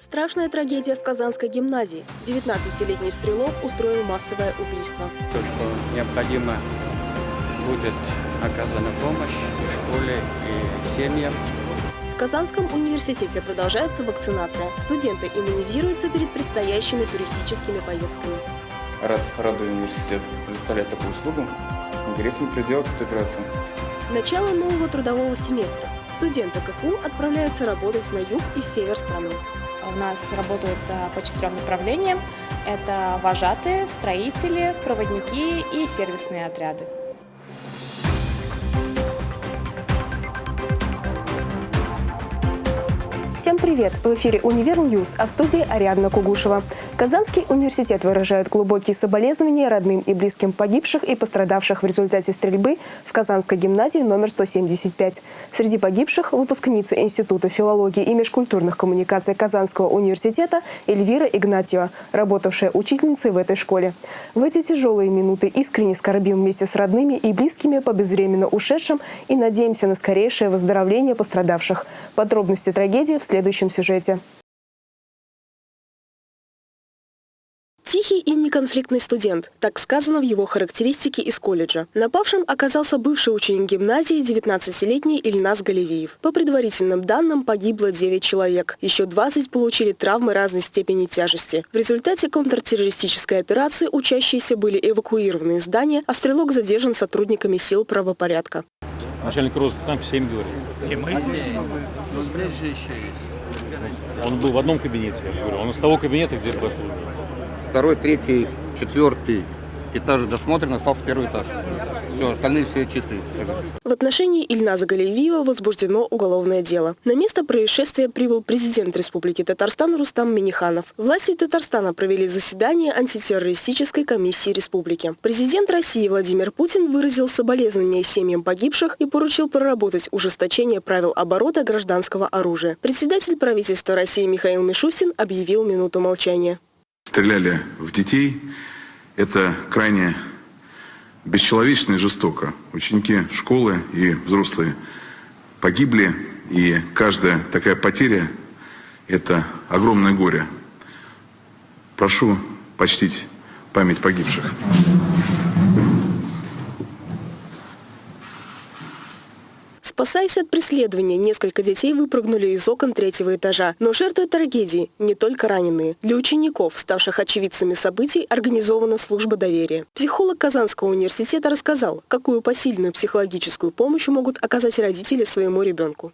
Страшная трагедия в Казанской гимназии. 19-летний стрелок устроил массовое убийство. То, что необходимо будет оказана помощь и школе, и семьям. В Казанском университете продолжается вакцинация. Студенты иммунизируются перед предстоящими туристическими поездками. Раз родной университет предоставляет такую услугу, грех не проделать эту операцию. Начало нового трудового семестра. Студенты КФУ отправляются работать на юг и север страны. У нас работают а, по четырем направлениям. Это вожатые, строители, проводники и сервисные отряды. Всем привет! В эфире «Univer News», а в студии Ариадна Кугушева. Казанский университет выражает глубокие соболезнования родным и близким погибших и пострадавших в результате стрельбы в Казанской гимназии номер 175. Среди погибших – выпускница Института филологии и межкультурных коммуникаций Казанского университета Эльвира Игнатьева, работавшая учительницей в этой школе. В эти тяжелые минуты искренне скорбим вместе с родными и близкими по безвременно ушедшим и надеемся на скорейшее выздоровление пострадавших. Подробности трагедии в следующем сюжете. Тихий и неконфликтный студент. Так сказано в его характеристике из колледжа. Напавшим оказался бывший ученик гимназии 19-летний Ильнас Галевиев. По предварительным данным погибло 9 человек. Еще 20 получили травмы разной степени тяжести. В результате контртеррористической операции учащиеся были эвакуированы из здания, а стрелок задержан сотрудниками сил правопорядка. Начальник розыска там 7 говорит. И мы здесь, но здесь же еще есть. Он был в одном кабинете, я говорю. Он из того кабинета, где пошел. Второй, третий, четвертый этажи досмотрены, остался первый этаж. Все, остальные все чистые. В отношении Ильназа Галиевиева возбуждено уголовное дело. На место происшествия прибыл президент Республики Татарстан Рустам Миниханов. Власти Татарстана провели заседание антитеррористической комиссии республики. Президент России Владимир Путин выразил соболезнования семьям погибших и поручил проработать ужесточение правил оборота гражданского оружия. Председатель правительства России Михаил Мишустин объявил минуту молчания стреляли в детей. Это крайне бесчеловечно и жестоко. Ученики школы и взрослые погибли, и каждая такая потеря – это огромное горе. Прошу почтить память погибших. Спасаясь от преследования, несколько детей выпрыгнули из окон третьего этажа. Но жертвы трагедии не только раненые. Для учеников, ставших очевидцами событий, организована служба доверия. Психолог Казанского университета рассказал, какую посильную психологическую помощь могут оказать родители своему ребенку.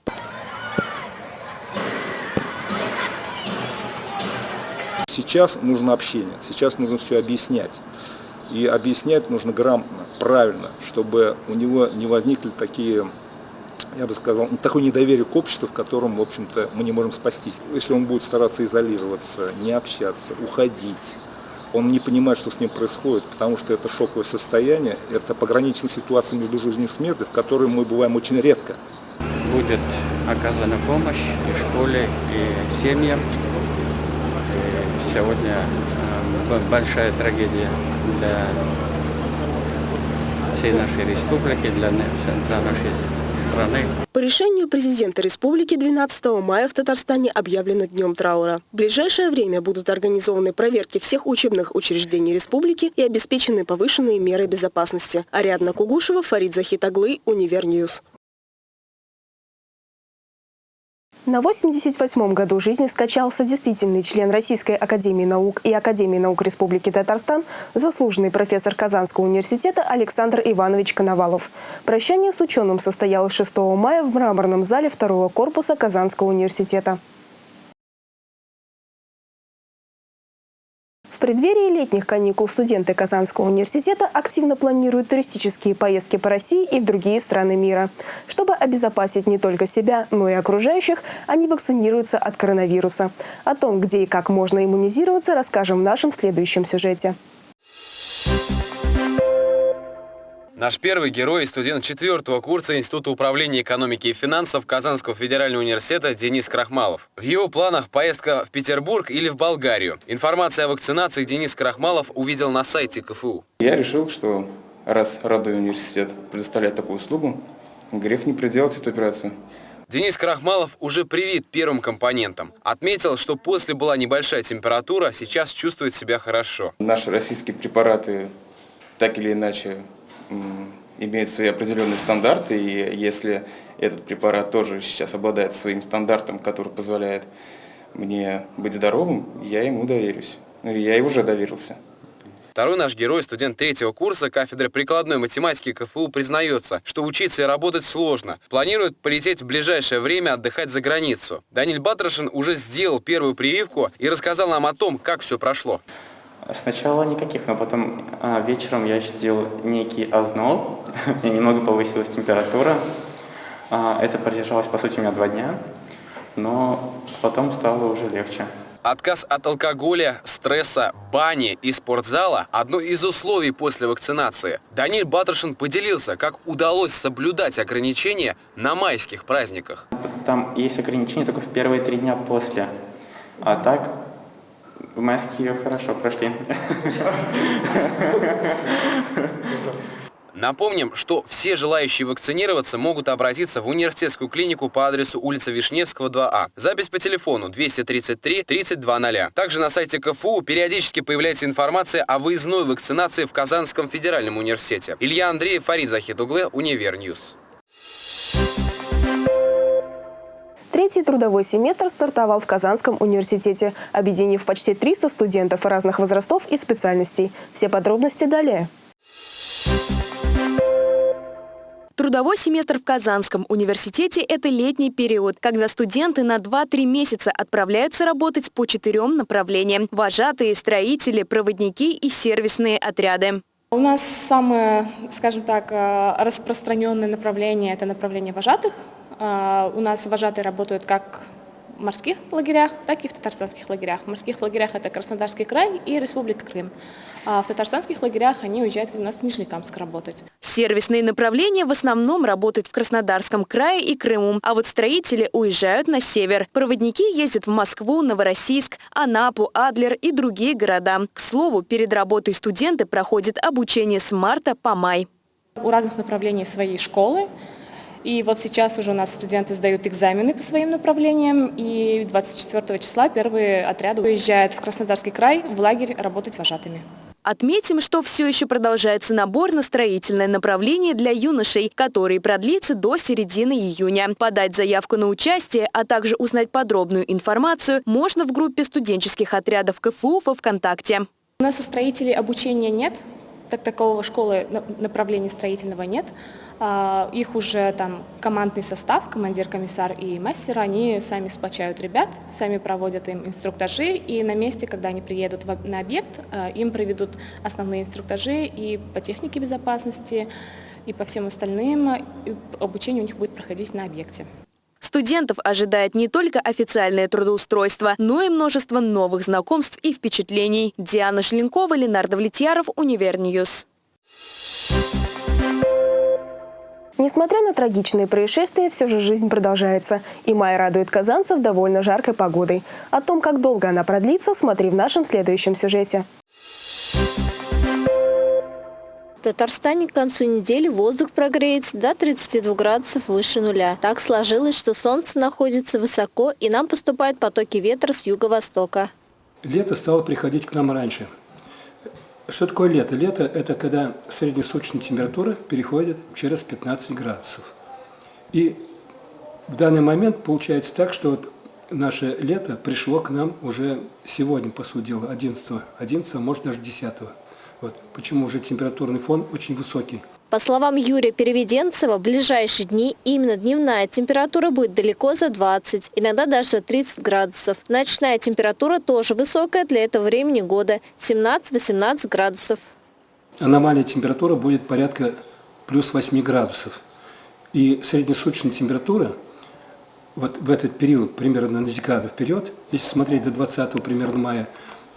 Сейчас нужно общение, сейчас нужно все объяснять. И объяснять нужно грамотно, правильно, чтобы у него не возникли такие я бы сказал, такое недоверие к обществу, в котором, в общем-то, мы не можем спастись. Если он будет стараться изолироваться, не общаться, уходить, он не понимает, что с ним происходит, потому что это шоковое состояние, это пограничная ситуация между жизнью и смертью, в которой мы бываем очень редко. Будет оказана помощь и школе, и семьям. И сегодня э, большая трагедия для всей нашей республики, для, нашей страны. По решению президента республики 12 мая в Татарстане объявлено днем траура. В ближайшее время будут организованы проверки всех учебных учреждений республики и обеспечены повышенные меры безопасности. Ариадна Кугушева, Фарид Захитаглы, Univer News. На 88-м году жизни скончался действительный член Российской Академии Наук и Академии Наук Республики Татарстан, заслуженный профессор Казанского университета Александр Иванович Коновалов. Прощание с ученым состоялось 6 мая в мраморном зале второго корпуса Казанского университета. Преддверии летних каникул студенты Казанского университета активно планируют туристические поездки по России и в другие страны мира. Чтобы обезопасить не только себя, но и окружающих, они вакцинируются от коронавируса. О том, где и как можно иммунизироваться, расскажем в нашем следующем сюжете. Наш первый герой – студент четвертого курса Института управления экономики и финансов Казанского федерального университета Денис Крахмалов. В его планах поездка в Петербург или в Болгарию. Информация о вакцинации Денис Крахмалов увидел на сайте КФУ. Я решил, что раз родной университет предоставляет такую услугу, грех не проделать эту операцию. Денис Крахмалов уже привит первым компонентом. Отметил, что после была небольшая температура, сейчас чувствует себя хорошо. Наши российские препараты так или иначе м, имеют свои определенные стандарты, и если этот препарат тоже сейчас обладает своим стандартом, который позволяет мне быть здоровым, я ему доверюсь. Ну, и я и уже доверился. Второй наш герой, студент третьего курса кафедры прикладной математики КФУ, признается, что учиться и работать сложно. Планирует полететь в ближайшее время отдыхать за границу. Даниль Батрашин уже сделал первую прививку и рассказал нам о том, как все прошло. Сначала никаких, но потом а, вечером я сделал некий озноб, и немного повысилась температура. А, это продержалось, по сути, у меня два дня, но потом стало уже легче. Отказ от алкоголя, стресса, бани и спортзала – одно из условий после вакцинации. Даниль Батрашин поделился, как удалось соблюдать ограничения на майских праздниках. Там есть ограничения только в первые три дня после, а так в майские хорошо прошли. Напомним, что все желающие вакцинироваться могут обратиться в университетскую клинику по адресу улица Вишневского, 2А. Запись по телефону 233 3200. Также на сайте КФУ периодически появляется информация о выездной вакцинации в Казанском федеральном университете. Илья Андреев, Фарид Захидуглы, Univer News. Третий трудовой семестр стартовал в Казанском университете, объединив почти 300 студентов разных возрастов и специальностей. Все подробности далее. Трудовой семестр в Казанском университете – это летний период, когда студенты на 2-3 месяца отправляются работать по четырем направлениям – вожатые, строители, проводники и сервисные отряды. У нас самое, скажем так, э, распространенное направление – это направление вожатых. Э, У нас вожатые работают как в морских лагерях, так и в татарстанских лагерях. В морских лагерях это Краснодарский край и Республика Крым. А в татарстанских лагерях они уезжают у нас в Нижнекамск работать. Сервисные направления в основном работают в Краснодарском крае и Крыму, а вот строители уезжают на север. Проводники ездят в Москву, Новороссийск, Анапу, Адлер и другие города. К слову, перед работой студенты проходят обучение с марта по май. У разных направлений свои школы. И вот сейчас уже у нас студенты сдают экзамены по своим направлениям, и 24 числа первые отряды уезжают в Краснодарский край в лагерь работать вожатыми. Отметим, что все еще продолжается набор на строительное направление для юношей, который продлится до середины июня. Подать заявку на участие, а также узнать подробную информацию можно в группе студенческих отрядов КФУ во ВКонтакте. У нас у строителей обучения нет, так такового школы направления строительного нет. А, их уже там командный состав, командир, комиссар и мастер, они сами сплочают ребят, сами проводят им инструктажи, и на месте, когда они приедут на объект, а, им проведут основные инструктажи и по технике безопасности, и по всем остальным. Обучение у них будет проходить на объекте. Студентов ожидает не только официальное трудоустройство, но и множество новых знакомств и впечатлений. Диана Шленкова, Ленар Давлетьяров, Univer News. Несмотря на трагичные происшествия, все же жизнь продолжается. И май радует казанцев довольно жаркой погодой. О том, как долго она продлится, смотри в нашем следующем сюжете. В Татарстане к концу недели воздух прогреется до 32 градусов выше нуля. Так сложилось, что солнце находится высоко и нам поступают потоки ветра с юго-востока. Лето стало приходить к нам раньше. Что такое лето? Лето – это когда среднесуточная температура переходит через 15 градусов. И в данный момент получается так, что вот наше лето пришло к нам уже сегодня, по сути дела, 11, 11 может даже 10. Вот. Почему уже температурный фон очень высокий. По словам Юрия Переведенцева, в ближайшие дни именно дневная температура будет далеко за 20, иногда даже за 30 градусов. Ночная температура тоже высокая для этого времени года – 17-18 градусов. Аномальная температура будет порядка плюс 8 градусов. И среднесуточная температура вот в этот период, примерно на декаду вперед, если смотреть до 20 примерно мая,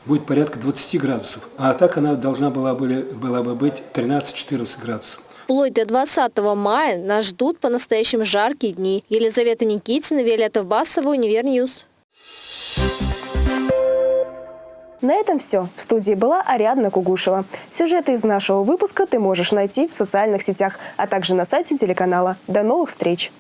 будет порядка 20 градусов. А так она должна была, были, была бы быть 13-14 градусов. Вплоть до 20 мая нас ждут по-настоящему жаркие дни. Елизавета Никитина, Виолетта Басова, Univer News. На этом все. В студии была Ариадна Кугушева. Сюжеты из нашего выпуска ты можешь найти в социальных сетях, а также на сайте телеканала. До новых встреч!